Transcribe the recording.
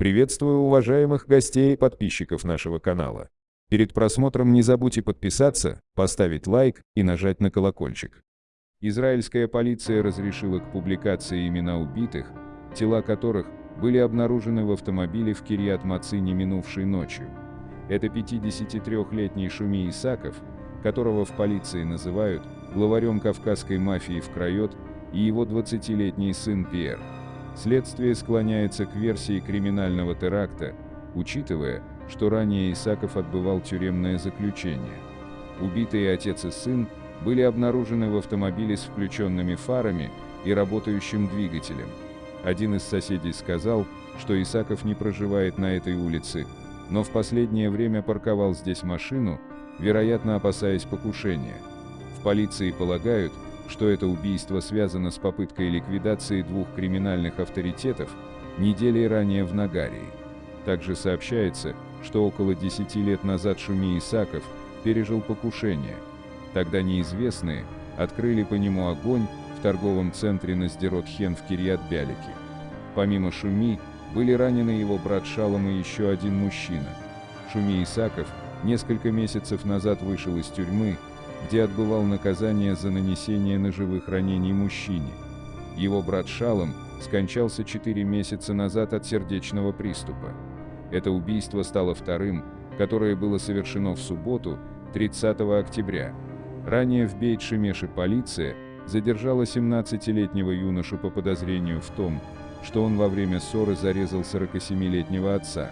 Приветствую уважаемых гостей и подписчиков нашего канала. Перед просмотром не забудьте подписаться, поставить лайк и нажать на колокольчик. Израильская полиция разрешила к публикации имена убитых, тела которых были обнаружены в автомобиле в Кирьят-Мацине минувшей ночью. Это 53-летний Шуми Исаков, которого в полиции называют главарем кавказской мафии в Крайот, и его 20-летний сын Пьер. Следствие склоняется к версии криминального теракта, учитывая, что ранее Исаков отбывал тюремное заключение. Убитые отец и сын были обнаружены в автомобиле с включенными фарами и работающим двигателем. Один из соседей сказал, что Исаков не проживает на этой улице, но в последнее время парковал здесь машину, вероятно опасаясь покушения. В полиции полагают, что это убийство связано с попыткой ликвидации двух криминальных авторитетов недели ранее в Нагарии. Также сообщается, что около 10 лет назад Шуми Исаков пережил покушение. Тогда неизвестные открыли по нему огонь в торговом центре на Сдерот-Хен в Кирьят-Бялике. Помимо Шуми, были ранены его брат Шалом и еще один мужчина. Шуми Исаков несколько месяцев назад вышел из тюрьмы, где отбывал наказание за нанесение ножевых ранений мужчине. Его брат Шалом скончался 4 месяца назад от сердечного приступа. Это убийство стало вторым, которое было совершено в субботу, 30 октября. Ранее в Бейт-Шемеше полиция задержала 17-летнего юношу по подозрению в том, что он во время ссоры зарезал 47-летнего отца.